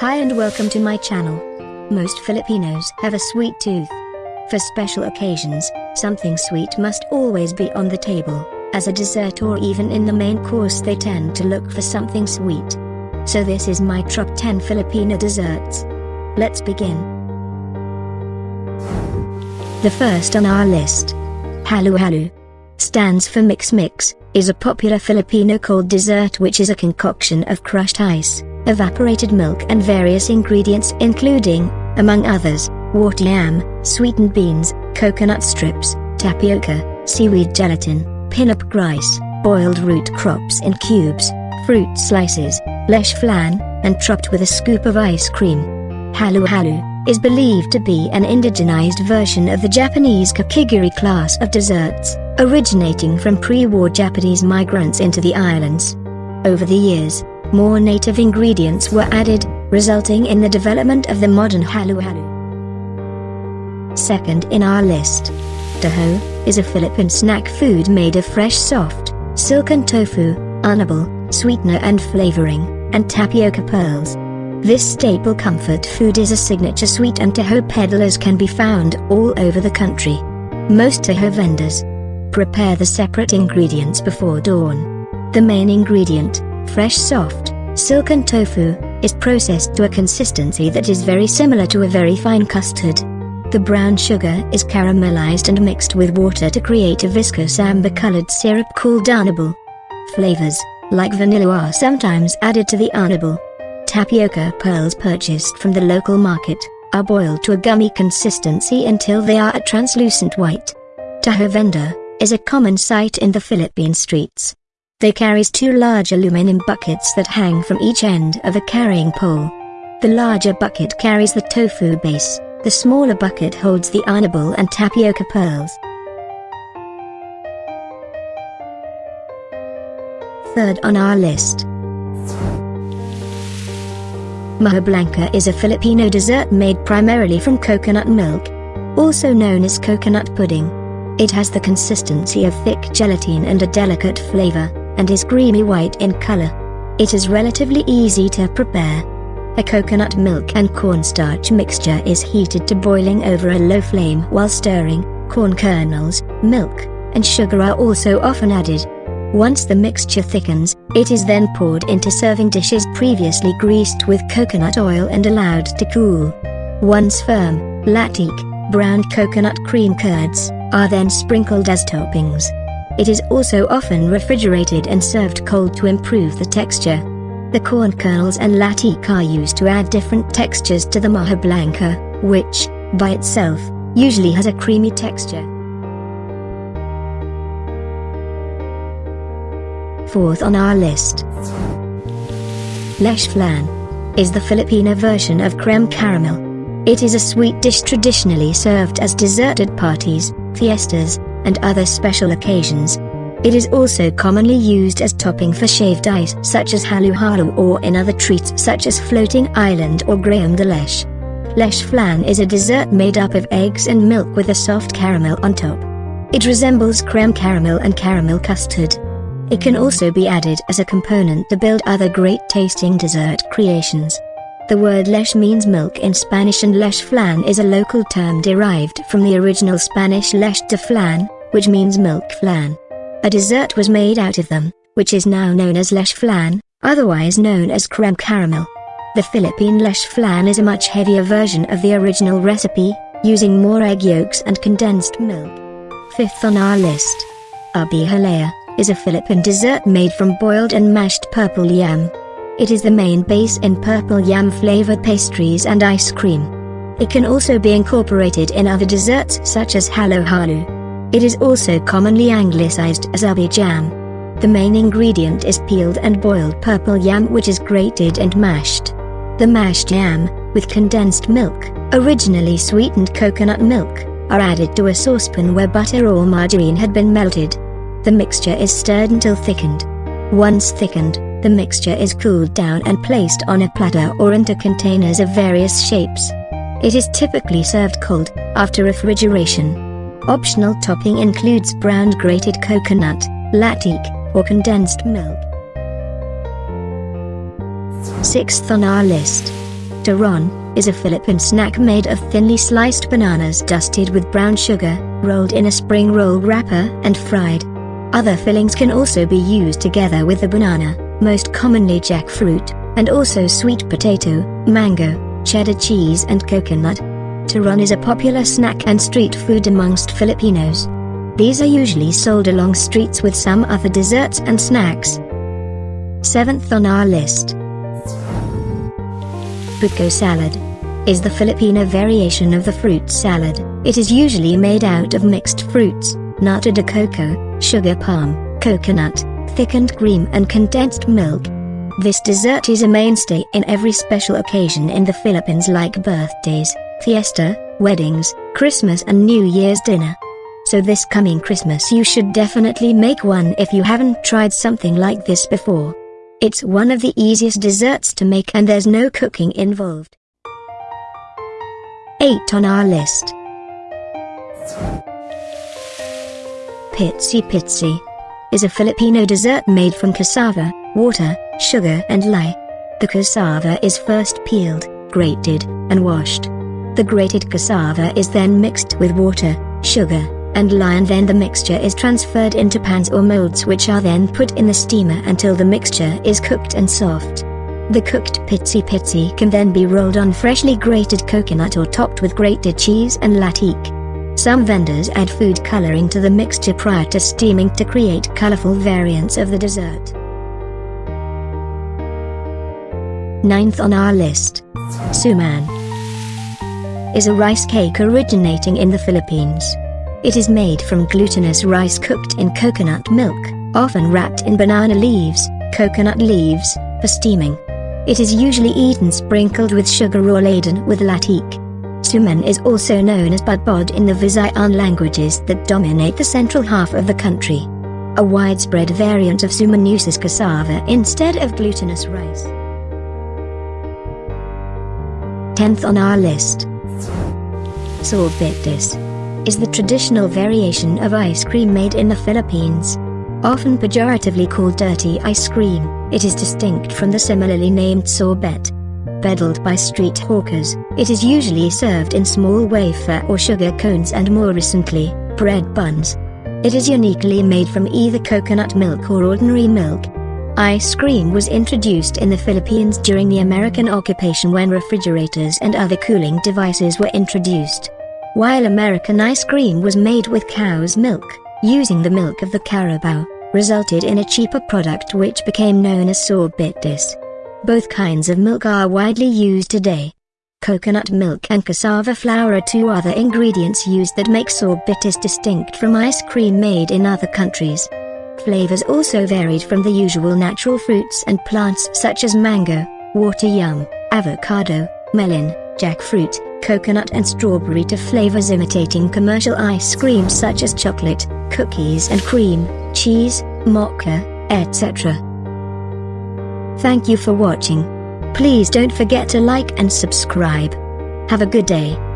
Hi and welcome to my channel. Most Filipinos have a sweet tooth. For special occasions, something sweet must always be on the table. As a dessert or even in the main course they tend to look for something sweet. So this is my top 10 Filipino desserts. Let's begin. The first on our list. Halo-halo. Stands for mix mix, is a popular Filipino cold dessert which is a concoction of crushed ice, evaporated milk and various ingredients including, among others, water yam, sweetened beans, coconut strips, tapioca, seaweed gelatin, pinup rice, boiled root crops in cubes, fruit slices, leche flan, and topped with a scoop of ice cream. Halo-halo is believed to be an indigenized version of the Japanese kakigori class of desserts, originating from pre-war Japanese migrants into the islands. Over the years, more native ingredients were added, resulting in the development of the modern halo-halo. Second in our list. Taho, is a Philippine snack food made of fresh soft, silken tofu, arnibal, sweetener and flavoring, and tapioca pearls. This staple comfort food is a signature sweet and taho peddlers can be found all over the country. Most taho vendors prepare the separate ingredients before dawn. The main ingredient, fresh soft, silken tofu, is processed to a consistency that is very similar to a very fine custard. The brown sugar is caramelized and mixed with water to create a viscous amber-colored syrup called arnibal. Flavors, like vanilla are sometimes added to the arnibal. Tapioca pearls purchased from the local market, are boiled to a gummy consistency until they are a translucent white. Taho vendor, is a common sight in the Philippine streets. They carries two large aluminum buckets that hang from each end of a carrying pole. The larger bucket carries the tofu base, the smaller bucket holds the arnibal and tapioca pearls. Third on our list. Maja Blanca is a Filipino dessert made primarily from coconut milk, also known as coconut pudding. It has the consistency of thick gelatin and a delicate flavor, and is creamy white in color. It is relatively easy to prepare. A coconut milk and cornstarch mixture is heated to boiling over a low flame while stirring, corn kernels, milk, and sugar are also often added. Once the mixture thickens, it is then poured into serving dishes previously greased with coconut oil and allowed to cool. Once firm, latik, browned coconut cream curds, are then sprinkled as toppings. It is also often refrigerated and served cold to improve the texture. The corn kernels and latik are used to add different textures to the maja blanca, which, by itself, usually has a creamy texture. Fourth on our list. Leche flan is the Filipino version of creme caramel. It is a sweet dish traditionally served as dessert at parties, fiestas, and other special occasions. It is also commonly used as topping for shaved ice such as halo-halo or in other treats such as floating island or graham de leche. Leche flan is a dessert made up of eggs and milk with a soft caramel on top. It resembles creme caramel and caramel custard. It can also be added as a component to build other great tasting dessert creations. The word leche means milk in Spanish and leche flan is a local term derived from the original Spanish leche de flan, which means milk flan. A dessert was made out of them, which is now known as leche flan, otherwise known as creme caramel. The Philippine leche flan is a much heavier version of the original recipe, using more egg yolks and condensed milk. Fifth on our list. Ubi halaya is a Philippine dessert made from boiled and mashed purple yam. It is the main base in purple yam flavored pastries and ice cream. It can also be incorporated in other desserts such as halo-halo. It is also commonly anglicized as ubi jam. The main ingredient is peeled and boiled purple yam which is grated and mashed. The mashed yam, with condensed milk, originally sweetened coconut milk, are added to a saucepan where butter or margarine had been melted. The mixture is stirred until thickened. Once thickened, the mixture is cooled down and placed on a platter or into containers of various shapes. It is typically served cold, after refrigeration. Optional topping includes browned grated coconut, latik, or condensed milk. Sixth on our list. Turon, is a Philippine snack made of thinly sliced bananas dusted with brown sugar, rolled in a spring roll wrapper and fried. Other fillings can also be used together with the banana, most commonly jackfruit, and also sweet potato, mango, cheddar cheese and coconut. Turon is a popular snack and street food amongst Filipinos. These are usually sold along streets with some other desserts and snacks. Seventh on our list. Buko salad is the Filipino variation of the fruit salad. It is usually made out of mixed fruits, nata de coco, sugar palm, coconut, thickened cream and condensed milk. This dessert is a mainstay in every special occasion in the Philippines like birthdays, fiesta, weddings, Christmas and New Year's dinner. So this coming Christmas you should definitely make one if you haven't tried something like this before. It's one of the easiest desserts to make and there's no cooking involved. 8 on our list. Pitsi Pitsi is a Filipino dessert made from cassava, water, sugar and lye. The cassava is first peeled, grated, and washed. The grated cassava is then mixed with water, sugar, and lye and then the mixture is transferred into pans or molds which are then put in the steamer until the mixture is cooked and soft. The cooked pitsi pitsi can then be rolled on freshly grated coconut or topped with grated cheese and latik. Some vendors add food coloring to the mixture prior to steaming to create colorful variants of the dessert. Ninth on our list. Suman is a rice cake originating in the Philippines. It is made from glutinous rice cooked in coconut milk, often wrapped in banana leaves, coconut leaves, for steaming. It is usually eaten sprinkled with sugar or laden with latik. Suman is also known as budbod in the Visayan languages that dominate the central half of the country. A widespread variant of suman uses cassava instead of glutinous rice. 10th on our list. Sorbetes is the traditional variation of ice cream made in the Philippines. Often pejoratively called dirty ice cream, it is distinct from the similarly named sorbet. Peddled by street hawkers, it is usually served in small wafer or sugar cones and more recently, bread buns. It is uniquely made from either coconut milk or ordinary milk. Ice cream was introduced in the Philippines during the American occupation when refrigerators and other cooling devices were introduced while American ice cream was made with cow's milk, using the milk of the carabao, resulted in a cheaper product which became known as sorbetes. Both kinds of milk are widely used today. Coconut milk and cassava flour are two other ingredients used that make sorbetes distinct from ice cream made in other countries. Flavors also varied from the usual natural fruits and plants such as mango, water yam, avocado, melon, jackfruit, coconut and strawberry to flavors imitating commercial ice cream such as chocolate, cookies and cream, cheese, mocha, etc. Thank you for watching. Please don't forget to like and subscribe. Have a good day.